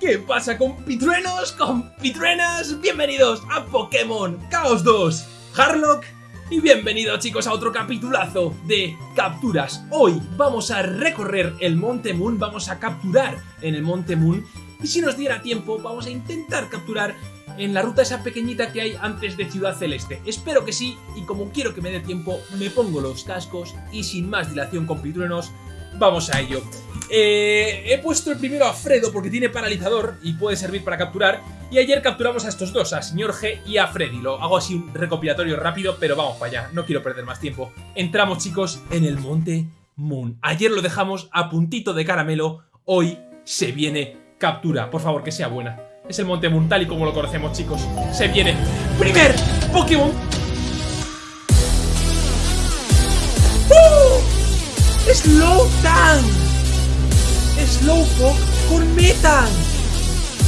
¿Qué pasa compitruenos, compitruenas? Bienvenidos a Pokémon Chaos 2 Harlock y bienvenidos chicos a otro capitulazo de capturas. Hoy vamos a recorrer el Monte Moon, vamos a capturar en el Monte Moon y si nos diera tiempo vamos a intentar capturar en la ruta esa pequeñita que hay antes de Ciudad Celeste. Espero que sí y como quiero que me dé tiempo me pongo los cascos y sin más dilación compitruenos vamos a ello. Eh, he puesto el primero a Fredo porque tiene paralizador y puede servir para capturar. Y ayer capturamos a estos dos, a Señor G y a Freddy. Lo hago así un recopilatorio rápido, pero vamos para allá. No quiero perder más tiempo. Entramos, chicos, en el Monte Moon. Ayer lo dejamos a puntito de caramelo. Hoy se viene captura. Por favor, que sea buena. Es el Monte Moon tal y como lo conocemos, chicos. Se viene. ¡Primer Pokémon! ¡Uh! Slowpoke con Metan.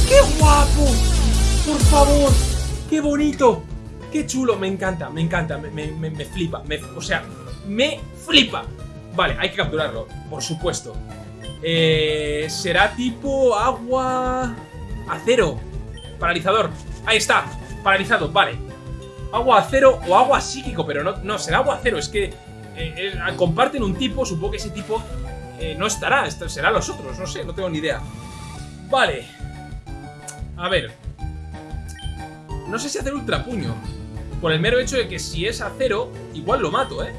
¡Qué guapo! Por favor, qué bonito. Qué chulo, me encanta, me encanta, me, flipa, o sea, me flipa. Vale, hay que capturarlo, por supuesto. Eh, será tipo agua... Acero. Paralizador. Ahí está, paralizado, vale. Agua acero o agua psíquico, pero no, no será agua acero, es que eh, eh, comparten un tipo, supongo que ese tipo eh, no estará, será los otros, no sé, no tengo ni idea. Vale. A ver. No sé si hacer ultrapuño. Por el mero hecho de que si es acero, igual lo mato, ¿eh?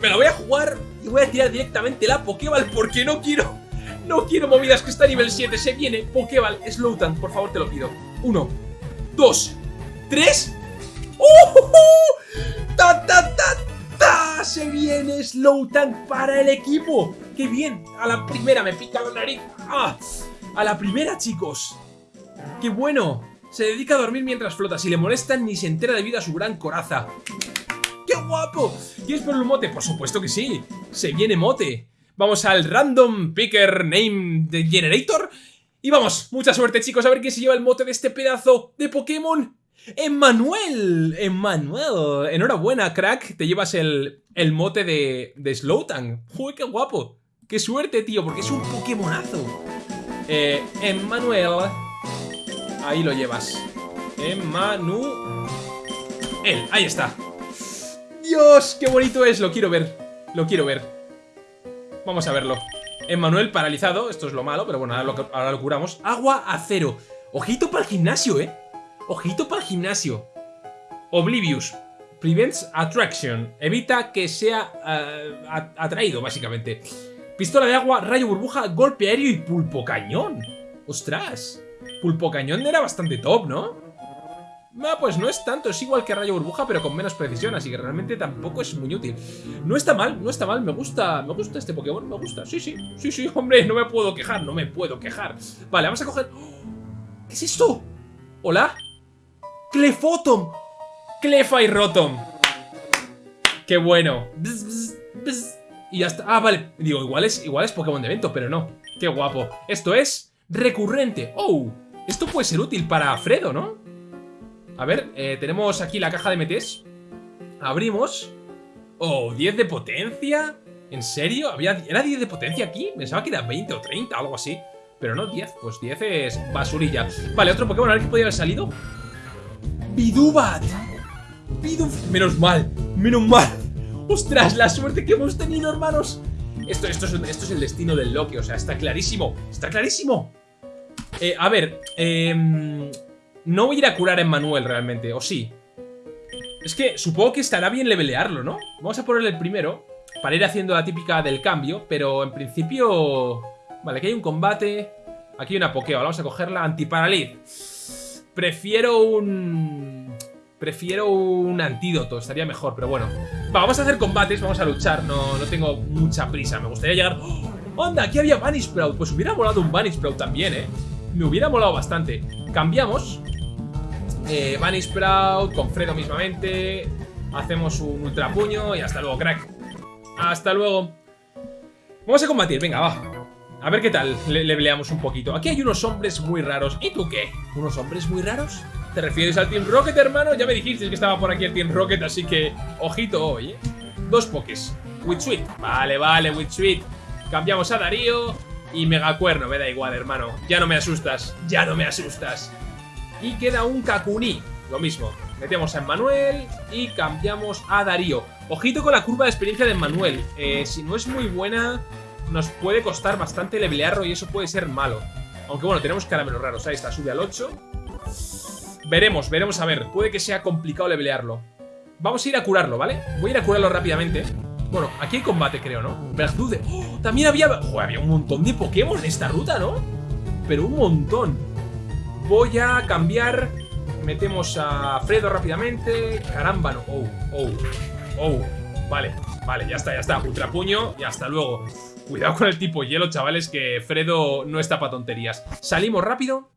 Me lo voy a jugar y voy a tirar directamente la Pokéball porque no quiero... No quiero movidas que está a nivel 7. Se viene Pokéball Slowtan, por favor te lo pido. Uno, dos, tres... ¡Uh! ¡Ta, ta, ta! Se viene Slowtank para el equipo. ¡Qué bien! A la primera me pica la nariz. ¡Ah! A la primera, chicos. ¡Qué bueno! Se dedica a dormir mientras flota. Si le molestan, ni se entera debido a su gran coraza. ¡Qué guapo! ¿Quieres por un mote? Por supuesto que sí. Se viene mote. Vamos al Random Picker Name Generator. Y vamos, mucha suerte chicos, a ver quién se lleva el mote de este pedazo de Pokémon. ¡Emmanuel! ¡Emmanuel! Enhorabuena, crack. Te llevas el, el mote de, de Slowtank. ¡Uy, qué guapo! ¡Qué suerte, tío! Porque es un Pokémonazo. Eh, Emmanuel. Ahí lo llevas. Emmanuel. Ahí está. ¡Dios! ¡Qué bonito es! Lo quiero ver. Lo quiero ver. Vamos a verlo. Emmanuel paralizado. Esto es lo malo, pero bueno, ahora lo, ahora lo curamos. Agua acero. Ojito para el gimnasio, ¿eh? Ojito para el gimnasio. Oblivious. Prevents attraction. Evita que sea eh, atraído, básicamente. Pistola de agua, rayo burbuja, golpe aéreo y pulpo cañón. ¡Ostras! Pulpo cañón era bastante top, ¿no? Ah, pues no es tanto, es igual que rayo burbuja, pero con menos precisión, así que realmente tampoco es muy útil. No está mal, no está mal, me gusta, me gusta este Pokémon, me gusta. Sí, sí, sí, sí, hombre, no me puedo quejar, no me puedo quejar. Vale, vamos a coger... ¿Qué es esto? ¿Hola? Clefotom. Clefa y Rotom. Qué bueno. Y ya está. Ah, vale. Digo, igual es, igual es Pokémon de evento, pero no. Qué guapo. Esto es recurrente. Oh, esto puede ser útil para Fredo, ¿no? A ver, eh, tenemos aquí la caja de MTs. Abrimos. Oh, 10 de potencia. ¿En serio? ¿Había, ¿Era 10 de potencia aquí? Pensaba que era 20 o 30, algo así. Pero no 10, pues 10 es basurilla. Vale, otro Pokémon, a ver qué podría haber salido. Bidubat. Biduf... Menos mal, menos mal. Ostras, la suerte que hemos tenido, hermanos. Esto, esto, es, el destino del Loki, o sea, está clarísimo. Está clarísimo. Eh, a ver, eh, no voy a ir a curar a Emmanuel realmente, ¿o sí? Es que supongo que estará bien levelearlo, ¿no? Vamos a ponerle el primero para ir haciendo la típica del cambio, pero en principio... Vale, aquí hay un combate, aquí hay una Pokéball, vamos a cogerla, antiparaliz. Prefiero un... Prefiero un antídoto, estaría mejor, pero bueno. vamos a hacer combates, vamos a luchar, no, no tengo mucha prisa. Me gustaría llegar... ¡Oh! ¡Anda! Aquí había Sprout. Pues hubiera molado un Sprout también, ¿eh? Me hubiera molado bastante. Cambiamos. Eh, Sprout con Fredo mismamente. Hacemos un ultra puño y hasta luego, crack. Hasta luego. Vamos a combatir, venga, va. A ver qué tal, le, le un poquito. Aquí hay unos hombres muy raros. ¿Y tú qué? ¿Unos hombres muy raros? ¿Te refieres al Team Rocket, hermano? Ya me dijiste que estaba por aquí el Team Rocket, así que ojito hoy, ¿eh? Dos pokés. Witsuit. Vale, vale, Witsuit. Cambiamos a Darío. Y Megacuerno, me da igual, hermano. Ya no me asustas, ya no me asustas. Y queda un Kakuni. Lo mismo. Metemos a Emmanuel y cambiamos a Darío. Ojito con la curva de experiencia de Emmanuel. Eh, si no es muy buena, nos puede costar bastante levelearlo y eso puede ser malo. Aunque bueno, tenemos caramelos raros. Ahí está, sube al 8. Veremos, veremos a ver. Puede que sea complicado levelearlo. Vamos a ir a curarlo, ¿vale? Voy a ir a curarlo rápidamente. Bueno, aquí hay combate, creo, ¿no? Verdude. ¡Oh! También había... Joder, había un montón de Pokémon en esta ruta, ¿no? Pero un montón. Voy a cambiar... Metemos a Fredo rápidamente. Caramba, no. Oh, oh, oh. Vale, vale, ya está, ya está. Ultra puño y hasta luego. Cuidado con el tipo hielo, chavales, que Fredo no está para tonterías. Salimos rápido.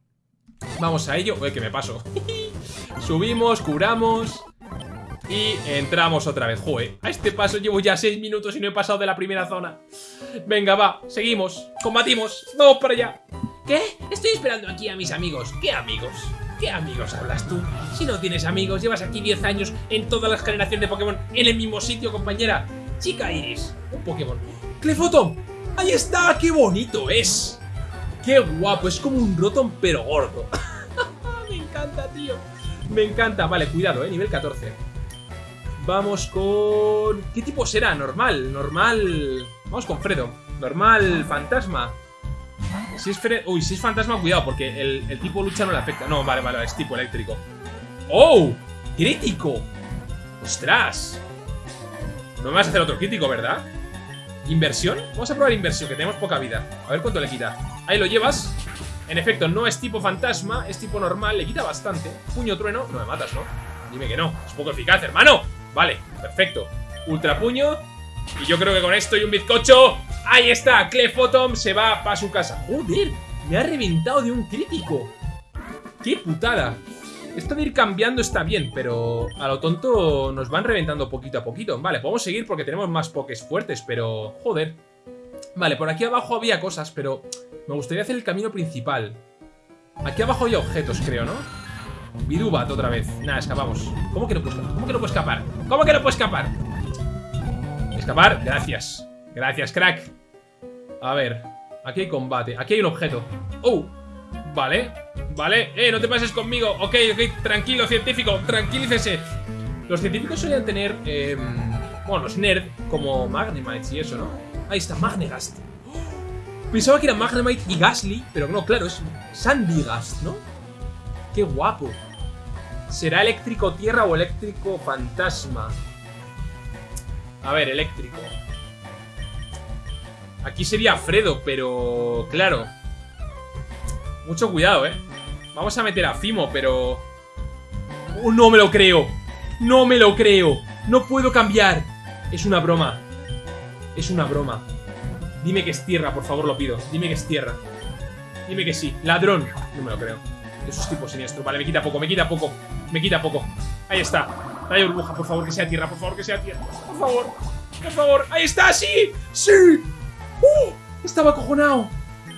Vamos a ello. Uy, que me paso. Subimos, curamos. Y entramos otra vez. Joder, a este paso llevo ya 6 minutos y no he pasado de la primera zona. Venga, va, seguimos. Combatimos. Vamos para allá. ¿Qué? Estoy esperando aquí a mis amigos. ¿Qué amigos? ¿Qué amigos hablas tú? Si no tienes amigos, llevas aquí 10 años en todas las generaciones de Pokémon en el mismo sitio, compañera. Chica Iris, un Pokémon. ¡Clefoton! ¡Ahí está! ¡Qué bonito es! ¡Qué guapo! Es como un Rotom pero gordo. Me encanta, tío. Me encanta. Vale, cuidado, eh. Nivel 14. Vamos con... ¿Qué tipo será? Normal, normal... Vamos con Fredo. Normal, fantasma. Si es Fredo... Uy, si es fantasma, cuidado, porque el, tipo lucha no le afecta. No, vale, vale, es tipo eléctrico. ¡Oh! ¡Crítico! ¡Ostras! No me vas a hacer otro crítico, ¿verdad? ¿Inversión? Vamos a probar inversión, que tenemos poca vida. A ver cuánto le quita. Ahí lo llevas. En efecto, no es tipo fantasma, es tipo normal, le quita bastante. Puño trueno, no me matas, ¿no? Dime que no, es poco eficaz, hermano. Vale, perfecto. Ultra puño. Y yo creo que con esto y un bizcocho... ¡Ahí está! Clefotom se va para su casa. ¡Joder! Me ha reventado de un crítico. ¡Qué putada! Esto de ir cambiando está bien, pero a lo tonto nos van reventando poquito a poquito. Vale, podemos seguir porque tenemos más pokés fuertes, pero... Joder. Vale, por aquí abajo había cosas, pero me gustaría hacer el camino principal. Aquí abajo hay objetos, creo, ¿no? Vidubat otra vez. Nada, escapamos. ¿Cómo que no puedo escapar? ¿Cómo que no puedo escapar? Escapar, gracias. Gracias, crack. A ver, aquí hay combate. Aquí hay un objeto. ¡Oh! Vale, vale. ¡Eh, no te pases conmigo! Ok, ok, tranquilo, científico, tranquilícese. Los científicos solían tener, eh, bueno, los nerd, como Magnemites y eso, ¿no? Ahí está, Magnegast. Pensaba que era Magnemite y Gasly, pero no, claro, es Sandigast, ¿no? ¡Qué guapo! ¿Será eléctrico tierra o eléctrico fantasma? A ver, eléctrico. Aquí sería Fredo, pero... Claro. Mucho cuidado, ¿eh? Vamos a meter a Fimo, pero... Oh, no me lo creo! ¡No me lo creo! ¡No puedo cambiar! Es una broma. Es una broma. Dime que es tierra, por favor, lo pido. Dime que es tierra. Dime que sí. Ladrón. No me lo creo. Eso es tipo siniestro. Vale, me quita poco, me quita poco. Me quita poco. Ahí está. Rayo burbuja, por favor, que sea tierra. Por favor, que sea tierra. Por favor. Por favor. Ahí está, sí. Sí. ¡Uh! Estaba acojonado.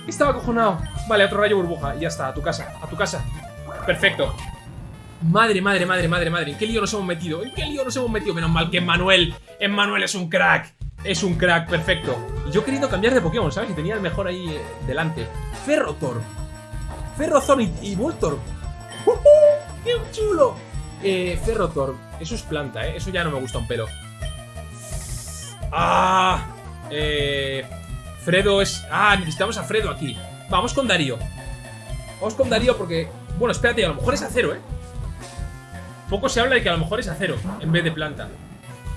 Estaba acojonado. Vale, otro rayo burbuja. Y ya está, a tu casa. A tu casa. Perfecto. Madre, madre, madre, madre, madre. ¿En qué lío nos hemos metido? ¿En qué lío nos hemos metido? Menos mal que Emmanuel. Emmanuel es un crack. Es un crack, perfecto. Y yo he querido cambiar de Pokémon, ¿sabes? Y tenía el mejor ahí eh, delante. Ferrotor. Ferrozor y, Voltor. ¡Qué chulo! Eh, Ferrotor. Eso es planta, ¿eh? Eso ya no me gusta un pelo. ¡Ah! Eh, Fredo es... Ah, necesitamos a Fredo aquí. Vamos con Darío. Vamos con Darío porque... Bueno, espérate, a lo mejor es acero, ¿eh? Poco se habla de que a lo mejor es acero en vez de planta.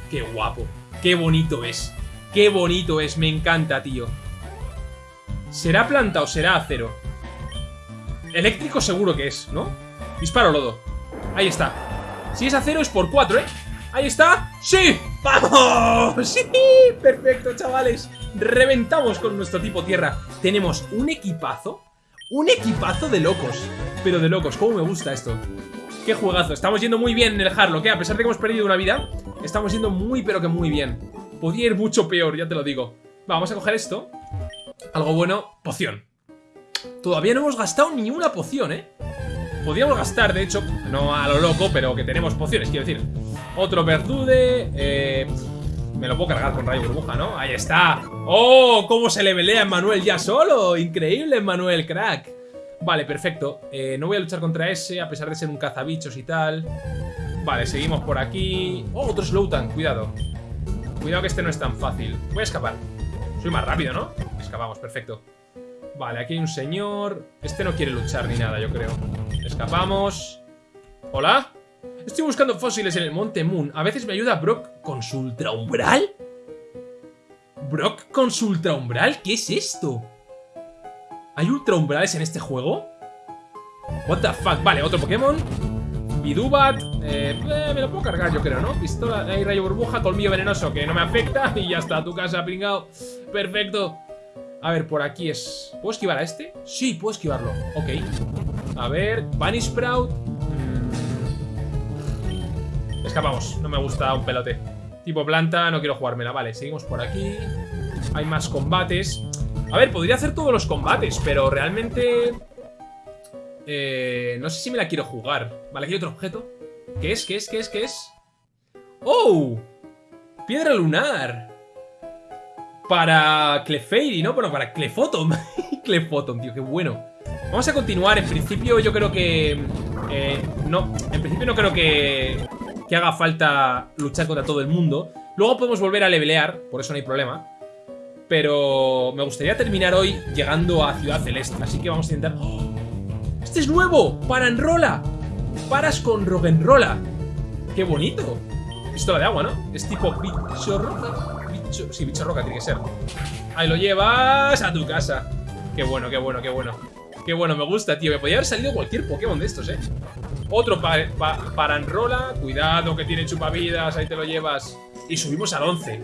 ¡Qué guapo! ¡Qué bonito es! ¡Qué bonito es! Me encanta, tío. ¿Será planta o será acero? Eléctrico seguro que es, ¿no? Disparo lodo Ahí está Si es acero es por 4, ¿eh? Ahí está ¡Sí! ¡Vamos! ¡Sí! Perfecto, chavales Reventamos con nuestro tipo tierra Tenemos un equipazo Un equipazo de locos Pero de locos, cómo me gusta esto Qué juegazo, estamos yendo muy bien en el Harlock, ¿eh? A pesar de que hemos perdido una vida Estamos yendo muy pero que muy bien Podría ir mucho peor, ya te lo digo Vamos a coger esto Algo bueno, poción Todavía no hemos gastado ni una poción, ¿eh? Podríamos gastar, de hecho, no a lo loco, pero que tenemos pociones, quiero decir. Otro verdude, eh, me lo puedo cargar con rayo burbuja, ¿no? Ahí está. ¡Oh! ¿Cómo se le velea a Manuel ya solo? Increíble, Manuel, crack. Vale, perfecto. Eh, no voy a luchar contra ese, a pesar de ser un cazabichos y tal. Vale, seguimos por aquí. ¡Oh, otro Slowtan! Cuidado. Cuidado que este no es tan fácil. Voy a escapar. Soy más rápido, ¿no? Escapamos, perfecto. Vale, aquí hay un señor. Este no quiere luchar ni nada, yo creo. Escapamos. ¿Hola? Estoy buscando fósiles en el Monte Moon. A veces me ayuda Brock con su ultra umbral. ¿Brock con su ultra umbral? ¿Qué es esto? ¿Hay ultra umbrales en este juego? What the fuck? Vale, otro Pokémon. Bidubat. Eh, eh, me lo puedo cargar, yo creo, ¿no? Pistola, hay rayo burbuja, colmillo venenoso que no me afecta. Y ya está, tu casa, pringao. Perfecto. A ver, por aquí es... ¿Puedo esquivar a este? Sí, puedo esquivarlo. Ok. A ver, Bunny Sprout. Escapamos. No me gusta un pelote. Tipo planta, no quiero jugármela. Vale, seguimos por aquí. Hay más combates. A ver, podría hacer todos los combates, pero realmente... Eh, no sé si me la quiero jugar. Vale, aquí hay otro objeto. ¿Qué es? ¿Qué es? ¿Qué es? ¿Qué es? ¡Oh! Piedra lunar. Para Clefairy, ¿no? Bueno, para Clefotom. Clefotom, tío, qué bueno. Vamos a continuar. En principio yo creo que... Eh, no, en principio no creo que, que haga falta luchar contra todo el mundo. Luego podemos volver a levelear, por eso no hay problema. Pero me gustaría terminar hoy llegando a Ciudad Celeste. Así que vamos a intentar... ¡Oh! ¡Este es nuevo! ¡Para Enrola! Paras con Rogenrola. ¡Qué bonito! Pistola de agua, ¿no? Es tipo bicho. Sí, bicho roca tiene que ser. Ahí lo llevas a tu casa. Qué bueno, qué bueno, qué bueno. Qué bueno, me gusta, tío. Me podría haber salido cualquier Pokémon de estos, ¿eh? Otro pa para Enrola. Cuidado que tiene chupavidas. Ahí te lo llevas. Y subimos al 11.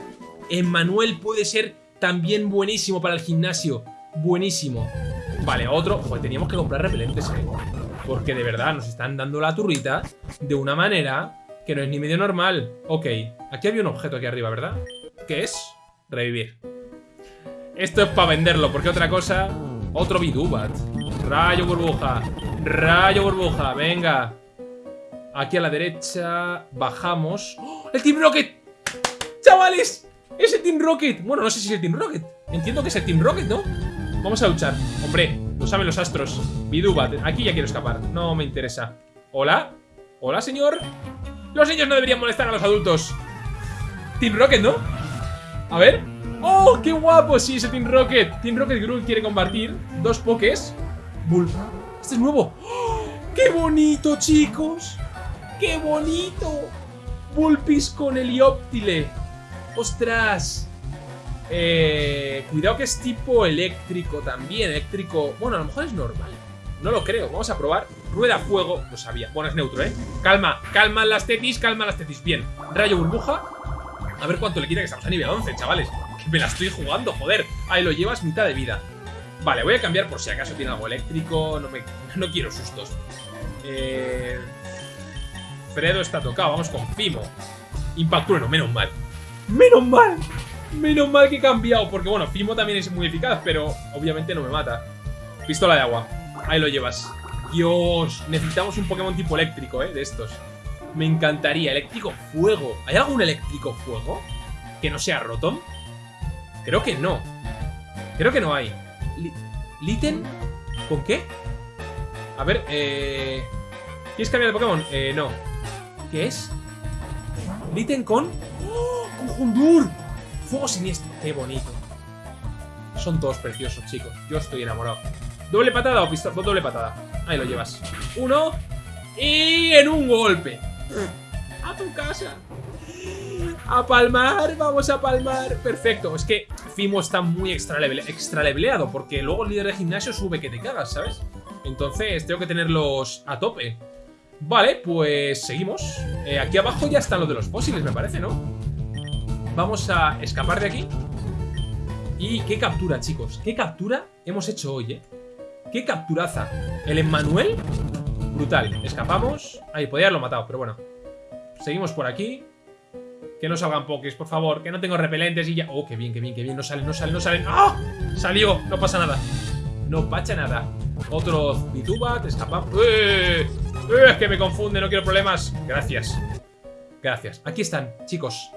Emmanuel puede ser también buenísimo para el gimnasio. Buenísimo. Vale, otro. Joder, teníamos que comprar repelentes, eh. Porque de verdad nos están dando la turrita de una manera que no es ni medio normal. Ok, aquí había un objeto aquí arriba, ¿verdad? ¿Qué es? Revivir. Esto es para venderlo, porque otra cosa... Otro Bidubat. Rayo burbuja. Rayo burbuja, venga. Aquí a la derecha bajamos. ¡Oh! ¡El Team Rocket! ¡Chavales! ¡Es el Team Rocket! Bueno, no sé si es el Team Rocket. Entiendo que es el Team Rocket, ¿no? Vamos a luchar. Hombre, lo saben los astros. Bidubat. Aquí ya quiero escapar. No me interesa. ¿Hola? ¿Hola, señor? Los niños no deberían molestar a los adultos. Team Rocket, ¿no? A ver. ¡Oh, qué guapo! Sí, ese Team Rocket. Team Rocket Gruul quiere combatir. Dos pokés. Bull. Este es nuevo. ¡Oh! ¡Qué bonito, chicos! ¡Qué bonito! Bulpis con Helioptile. ¡Ostras! Eh, cuidado que es tipo eléctrico también. Eléctrico. Bueno, a lo mejor es normal. No lo creo. Vamos a probar. Rueda fuego. Lo sabía. Bueno, es neutro, ¿eh? Calma. Calma las tetis. Calma las tetis. Bien. Rayo burbuja. A ver cuánto le quita que estamos a nivel 11, chavales. Me la estoy jugando, joder. Ahí lo llevas mitad de vida. Vale, voy a cambiar por si acaso tiene algo eléctrico. No, me, no quiero sustos. Eh... Fredo está tocado. Vamos con Fimo. Impactrueno, menos mal. ¡Menos mal! Menos mal que he cambiado. Porque bueno, Fimo también es muy eficaz, pero obviamente no me mata. Pistola de agua. Ahí lo llevas. Dios, necesitamos un Pokémon tipo eléctrico, ¿eh? De estos. Me encantaría. Eléctrico fuego. ¿Hay algún eléctrico fuego? ¿Que no sea Rotom? Creo que no. Creo que no hay. ¿Litten? ¿Con qué? A ver, eh... ¿Quieres cambiar de Pokémon? Eh, no. ¿Qué es? Litten con... ¡Oh! ¡Con! Fuego siniestro. Qué bonito. Son todos preciosos, chicos. Yo estoy enamorado. ¿Doble patada o pistola? Doble patada. Ahí lo llevas. Uno. Y en un golpe. A tu casa. A palmar, vamos a palmar. Perfecto. Es que Fimo está muy extra. Porque luego el líder de gimnasio sube que te cagas, ¿sabes? Entonces tengo que tenerlos a tope. Vale, pues seguimos. Eh, aquí abajo ya están los de los fósiles, me parece, ¿no? Vamos a escapar de aquí. Y qué captura, chicos. Qué captura hemos hecho hoy, ¿eh? Qué capturaza. El Emmanuel, brutal. Escapamos. Ahí, podía haberlo matado, pero bueno. Seguimos por aquí. Que no salgan pokés, por favor. Que no tengo repelentes y ya... Oh, qué bien, qué bien, qué bien. No salen, no salen, no salen. ¡Ah! Salió. No pasa nada. No pasa nada. Otro Bitubat. Escapamos. ¡Eh! ¡Eh! Es que me confunde. No quiero problemas. Gracias. Gracias. Aquí están, chicos.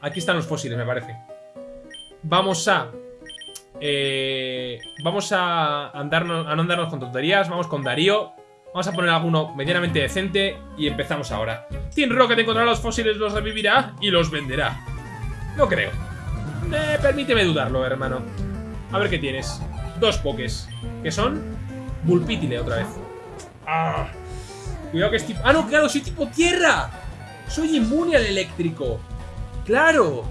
Aquí están los fósiles, me parece. Vamos a... Eh, vamos a, andarnos, a no andarnos con tonterías. Vamos con Darío. Vamos a poner alguno medianamente decente y empezamos ahora. Team Rocket encontrará los fósiles, los revivirá y los venderá. No creo. Eh, permíteme dudarlo, hermano. A ver qué tienes. Dos pokés. ¿Qué son? Bulpítile otra vez. Ah. Cuidado que es tipo... ¡Ah, no, claro! ¡Soy tipo tierra! ¡Soy inmune al eléctrico! ¡Claro!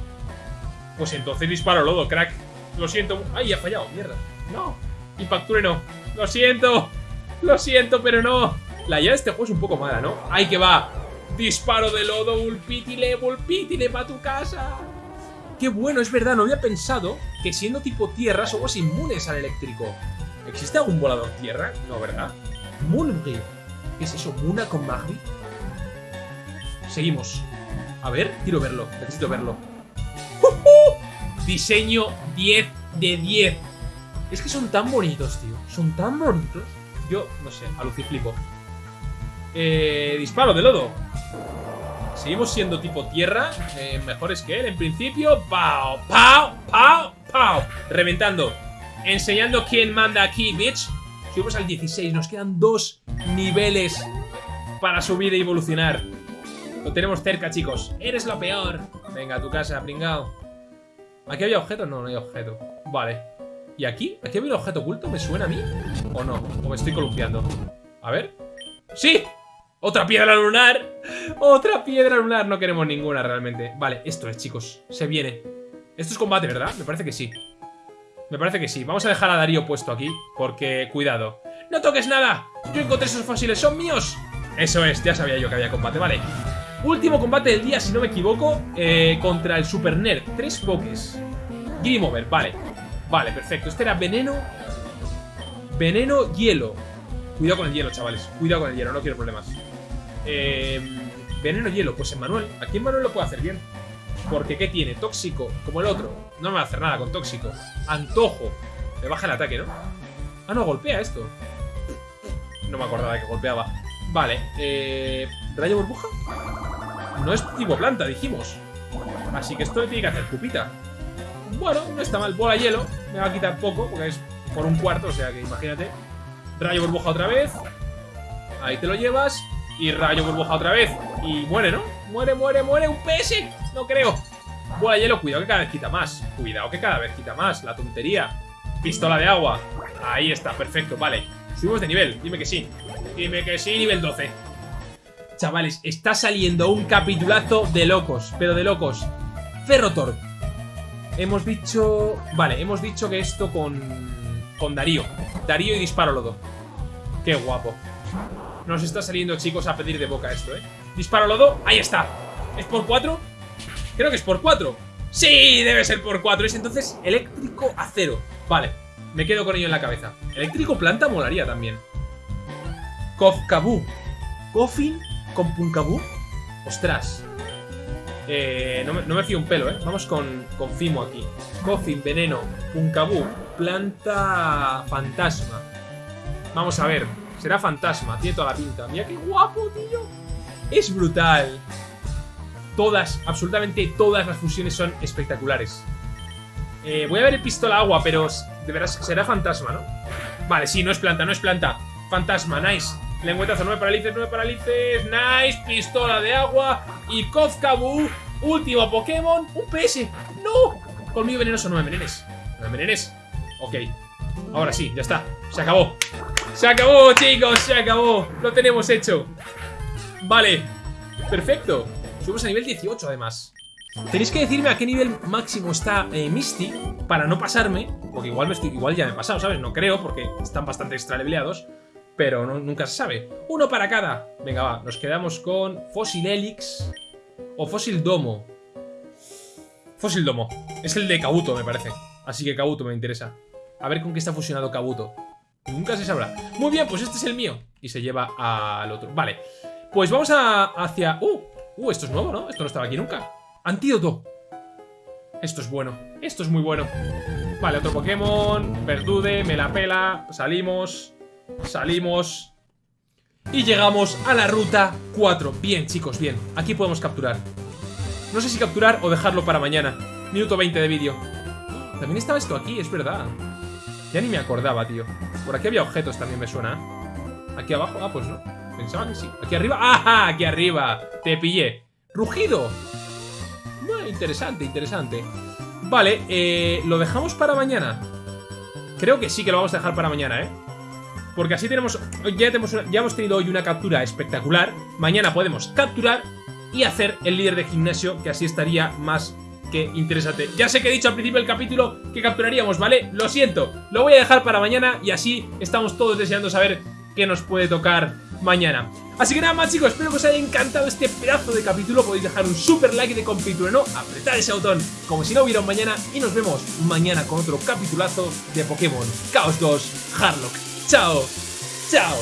Pues entonces disparo lodo, crack. Lo siento. ¡Ay, ha fallado! ¡Mierda! ¡No! Impacture no. ¡Lo siento! Lo siento, pero no. La idea de este juego es un poco mala, ¿no? ¡Ahí que va! Disparo de lodo, Bulpítile, Bulpítile, para tu casa. Qué bueno, es verdad, no había pensado que siendo tipo tierra somos inmunes al eléctrico. ¿Existe algún volador tierra? No, ¿verdad? Moonri. ¿Qué es eso? ¿Muna con Magri? Seguimos. A ver, quiero verlo. Necesito verlo. Diseño 10 de 10. Es que son tan bonitos, tío. Son tan bonitos. Yo, no sé, aluciflipo. Eh, disparo de lodo. Seguimos siendo tipo tierra. Eh, mejores que él, en principio. ¡Pau! ¡Pau! ¡Pau! ¡Pau! Reventando. Enseñando quién manda aquí, bitch. Subimos al 16. Nos quedan dos niveles para subir e evolucionar. Lo tenemos cerca, chicos. Eres lo peor. Venga, a tu casa, pringao. ¿Aquí había objeto? No, no hay objeto. Vale. ¿Y aquí? ¿Aquí había un objeto oculto? ¿Me suena a mí? ¿O no? ¿O me estoy columpiando? A ver. ¡Sí! ¡Otra piedra lunar! ¡Otra piedra lunar! No queremos ninguna realmente. Vale, esto es, chicos. Se viene. Esto es combate, ¿verdad? Me parece que sí. Me parece que sí. Vamos a dejar a Darío puesto aquí. Porque, cuidado. ¡No toques nada! Yo encontré esos fósiles. ¡Son míos! Eso es. Ya sabía yo que había combate. Vale. Último combate del día, si no me equivoco. Eh, contra el Super Nerd. Tres pokés. Game over. Vale. Vale, perfecto. Este era veneno. Veneno, hielo. Cuidado con el hielo, chavales. Cuidado con el hielo. No quiero problemas. Eh, veneno, hielo. Pues en Manuel. Aquí en Manuel lo puede hacer bien. Porque ¿qué tiene? Tóxico, como el otro. No me va a hacer nada con tóxico. Antojo. Me baja el ataque, ¿no? Ah, no, golpea esto. No me acordaba que golpeaba. Vale, eh... ¿Rayo burbuja? No es tipo planta, dijimos. Así que esto le tiene que hacer pupita. Bueno, no está mal. Bola hielo. Me va a quitar poco, porque es por un cuarto, o sea que imagínate. Rayo burbuja otra vez. Ahí te lo llevas. Y rayo burbuja otra vez. Y muere, ¿no? Muere, muere, muere. Un PS. No creo. Bola hielo, cuidado que cada vez quita más. Cuidado que cada vez quita más. La tontería. Pistola de agua. Ahí está, perfecto, vale. Subimos de nivel, dime que sí. Dime que sí, nivel 12. Chavales, está saliendo un capitulazo de locos, pero de locos. Ferrotor. Hemos dicho... Vale, hemos dicho que esto con... Con Darío. Darío y Disparo Lodo. Qué guapo. Nos está saliendo, chicos, a pedir de boca esto, ¿eh? Disparo Lodo, ahí está. ¿Es por 4? Creo que es por 4. Sí, debe ser por 4. Es entonces eléctrico acero. Vale, me quedo con ello en la cabeza. Eléctrico planta molaría también. Kofkabu. Coffin con Punkabu. Ostras. Eh, no, me, fío un pelo, ¿eh? Vamos con, con Fimo aquí. Coffin, veneno, Punkabu, planta fantasma. Vamos a ver. Será fantasma, tiene toda la pinta. Mira qué guapo, tío. Es brutal. Todas, absolutamente todas las fusiones son espectaculares. Eh, voy a ver el pistola agua, pero de veras será fantasma, ¿no? Vale, sí, no es planta, no es planta. Fantasma, nice. Lengüetazo, nueve paralices, nueve paralices. Nice, pistola de agua. Y Kozkabu, último Pokémon. Un PS. ¡No! Colmillo venenoso, no me envenenes. No me envenenes. Ok. Ahora sí, ya está. Se acabó. Se acabó, chicos, se acabó. Lo tenemos hecho. Vale. Perfecto. Subimos a nivel 18, además. Tenéis que decirme a qué nivel máximo está eh, Misty para no pasarme, porque igual, me estoy, igual ya me he pasado, ¿sabes? No creo, porque están bastante extra leveleados, pero nunca se sabe. Uno para cada. Venga, va, nos quedamos con Fossil Helix o Fossil Domo. Fossil Domo. Es el de Kabuto, me parece. Así que Kabuto me interesa. A ver con qué está fusionado Kabuto. Nunca se sabrá. Muy bien, pues este es el mío. Y se lleva al otro. Vale. Pues vamos a, hacia... ¡Uh! ¡Uh! Esto es nuevo, ¿no? Esto no estaba aquí nunca. Antídoto. Esto es bueno. Esto es muy bueno. Vale, otro Pokémon. Verdude, me la pela. Salimos. Salimos. Y llegamos a la ruta 4. Bien, chicos, bien. Aquí podemos capturar. No sé si capturar o dejarlo para mañana. Minuto 20 de vídeo. También estaba esto aquí, es verdad. Ya ni me acordaba, tío. Por aquí había objetos también, me suena. Aquí abajo, ah, pues no. Pensaba que sí. Aquí arriba, ¡ajá! Aquí arriba. Te pillé. Rugido. Interesante, interesante. Vale, eh, ¿lo dejamos para mañana? Creo que sí que lo vamos a dejar para mañana, ¿eh? Porque así tenemos ya, hemos tenido hoy una captura espectacular. Mañana podemos capturar y hacer el líder de gimnasio, que así estaría más que interesante. Ya sé que he dicho al principio del capítulo que capturaríamos, ¿vale? Lo siento, lo voy a dejar para mañana y así estamos todos deseando saber qué nos puede tocar mañana. Así que nada más chicos, espero que os haya encantado este pedazo de capítulo. Podéis dejar un super like de capítulo, ¿no? Apretar ese botón como si no hubiera un mañana y nos vemos mañana con otro capitulazo de Pokémon Chaos 2 Harlock. ¡Chao! ¡Chao!